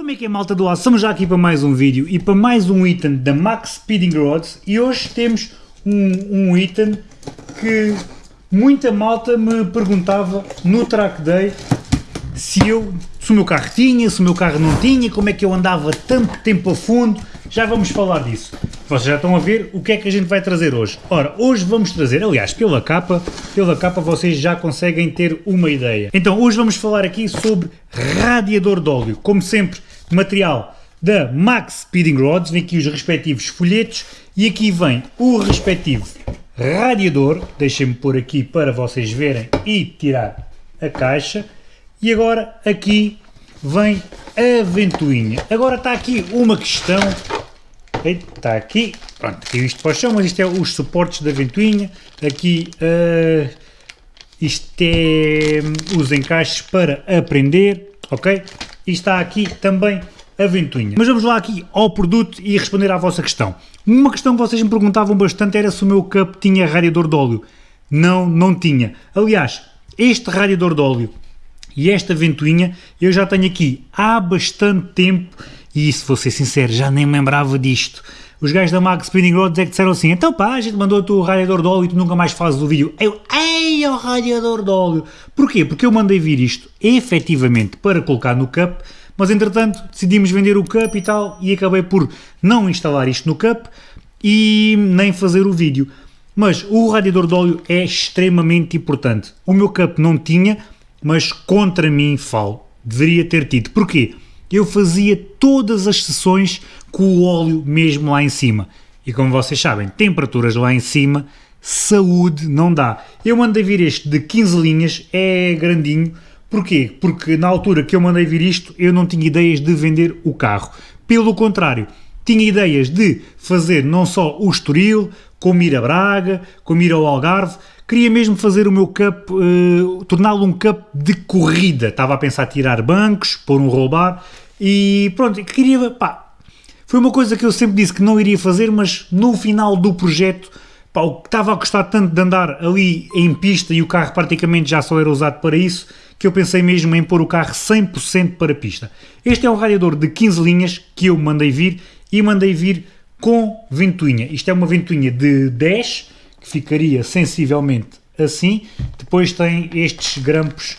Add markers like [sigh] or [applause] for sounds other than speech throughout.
Como é que é malta do aço? Estamos já aqui para mais um vídeo e para mais um item da Max Speeding Rods e hoje temos um, um item que muita malta me perguntava no track day se, eu, se o meu carro tinha, se o meu carro não tinha, como é que eu andava tanto tempo a fundo, já vamos falar disso. Vocês já estão a ver o que é que a gente vai trazer hoje. Ora, hoje vamos trazer, aliás, pela capa, pela capa vocês já conseguem ter uma ideia. Então, hoje vamos falar aqui sobre radiador de óleo. Como sempre, material da Max Speeding Rods, vem aqui os respectivos folhetos e aqui vem o respectivo radiador, deixem-me pôr aqui para vocês verem e tirar a caixa, e agora aqui vem a ventoinha. Agora está aqui uma questão Está aqui, pronto, tem isto para o chão, mas isto é os suportes da ventoinha. Aqui, uh, isto é hum, os encaixes para aprender, ok? E está aqui também a ventoinha. Mas vamos lá aqui ao produto e responder à vossa questão. Uma questão que vocês me perguntavam bastante era se o meu cup tinha radiador de óleo. Não, não tinha. Aliás, este radiador de óleo e esta ventoinha eu já tenho aqui há bastante tempo e se vou ser sincero, já nem me lembrava disto. Os gajos da Max Spinning Rods é que disseram assim, então pá, a gente mandou-te o radiador de óleo e tu nunca mais fazes o vídeo. Eu, ei, o radiador de óleo. Porquê? Porque eu mandei vir isto efetivamente para colocar no cup, mas entretanto decidimos vender o cup e tal, e acabei por não instalar isto no cup e nem fazer o vídeo. Mas o radiador de óleo é extremamente importante. O meu cup não tinha, mas contra mim falo. Deveria ter tido. Porquê? Eu fazia todas as sessões com o óleo mesmo lá em cima. E como vocês sabem, temperaturas lá em cima, saúde não dá. Eu mandei vir este de 15 linhas, é grandinho. Porquê? Porque na altura que eu mandei vir isto, eu não tinha ideias de vender o carro. Pelo contrário, tinha ideias de fazer não só o Estoril, como ir a Braga, como ir ao Algarve, queria mesmo fazer o meu cup, uh, torná-lo um cup de corrida. Estava a pensar tirar bancos, pôr um roubar e pronto, queria, pá, foi uma coisa que eu sempre disse que não iria fazer, mas no final do projeto, pá, o que estava a gostar tanto de andar ali em pista e o carro praticamente já só era usado para isso, que eu pensei mesmo em pôr o carro 100% para pista. Este é um radiador de 15 linhas que eu mandei vir e mandei vir com ventoinha. Isto é uma ventoinha de 10 que ficaria sensivelmente assim. Depois tem estes grampos,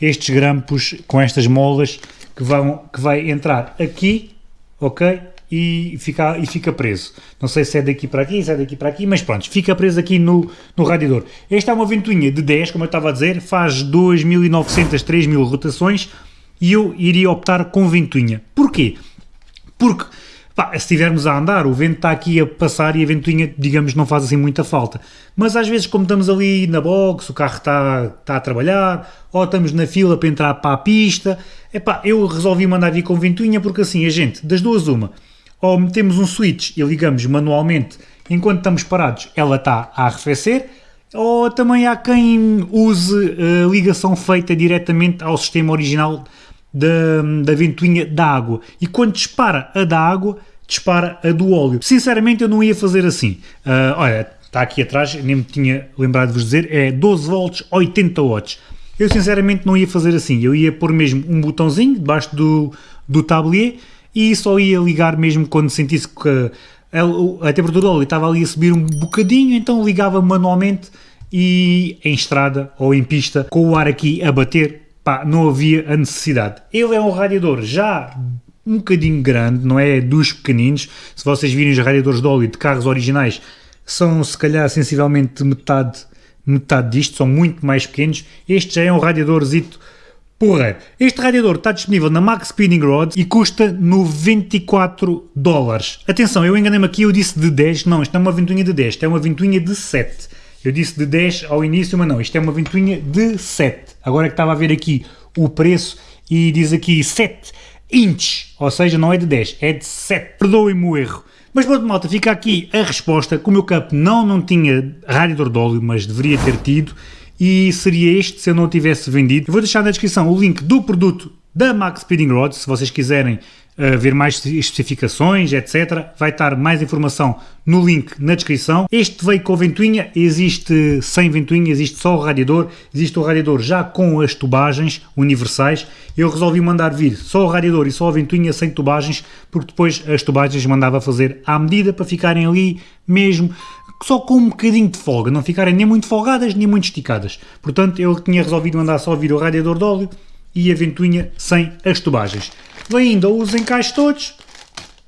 estes grampos com estas molas que, vão, que vai entrar aqui, ok? E fica, e fica preso. Não sei se é daqui para aqui, se é daqui para aqui, mas pronto, fica preso aqui no, no radiador. Esta é uma ventoinha de 10, como eu estava a dizer, faz 2.900, 3.000 rotações e eu iria optar com ventoinha. Porquê? Porque Pá, se estivermos a andar, o vento está aqui a passar e a ventoinha, digamos, não faz assim muita falta. Mas às vezes, como estamos ali na box, o carro está, está a trabalhar, ou estamos na fila para entrar para a pista, epá, eu resolvi mandar vir com ventoinha porque assim, a gente, das duas uma, ou metemos um switch e ligamos manualmente enquanto estamos parados, ela está a arrefecer, ou também há quem use a ligação feita diretamente ao sistema original da, da ventoinha da água. E quando dispara a da água, dispara a do óleo. Sinceramente, eu não ia fazer assim. Uh, olha, está aqui atrás, nem me tinha lembrado de vos dizer, é 12 volts, 80 watts. Eu sinceramente não ia fazer assim, eu ia pôr mesmo um botãozinho debaixo do, do tablier e só ia ligar mesmo quando sentisse que a, a temperatura do óleo estava ali a subir um bocadinho, então ligava manualmente e em estrada ou em pista com o ar aqui a bater pá, não havia a necessidade. Ele é um radiador já um bocadinho grande, não é dos pequeninos. Se vocês virem os radiadores de óleo de carros originais, são se calhar sensivelmente metade, metade disto, são muito mais pequenos. Este já é um radiadorzito porra. Este radiador está disponível na Max Spinning Rods e custa 94 dólares. Atenção, eu enganei-me aqui, eu disse de 10, não, isto não é uma ventoinha de 10, isto é uma ventoinha de 7. Eu disse de 10 ao início, mas não, isto é uma ventoinha de 7. Agora é que estava a ver aqui o preço e diz aqui 7 inches, ou seja, não é de 10, é de 7. Perdoem-me o erro. Mas pronto, malta, fica aqui a resposta, que o meu cup não, não tinha radiador de óleo, mas deveria ter tido, e seria este se eu não o tivesse vendido. Eu vou deixar na descrição o link do produto da Max Speeding Rods, se vocês quiserem ver mais especificações, etc. Vai estar mais informação no link na descrição. Este veio com ventoinha, existe sem ventoinha, existe só o radiador, existe o radiador já com as tubagens universais. Eu resolvi mandar vir só o radiador e só a ventoinha sem tubagens, porque depois as tubagens mandava fazer à medida para ficarem ali mesmo só com um bocadinho de folga, não ficarem nem muito folgadas nem muito esticadas. Portanto, eu tinha resolvido mandar só vir o radiador de óleo e a ventoinha sem as tubagens. Ainda os encaixes todos,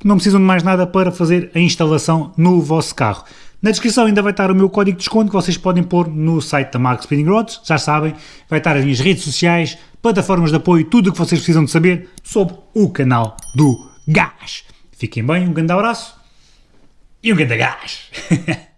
não precisam de mais nada para fazer a instalação no vosso carro. Na descrição ainda vai estar o meu código de desconto que vocês podem pôr no site da Max Spinning Rods, já sabem, vai estar as minhas redes sociais, plataformas de apoio, tudo o que vocês precisam de saber sobre o canal do Gás. Fiquem bem, um grande abraço e um grande gás! [laughs]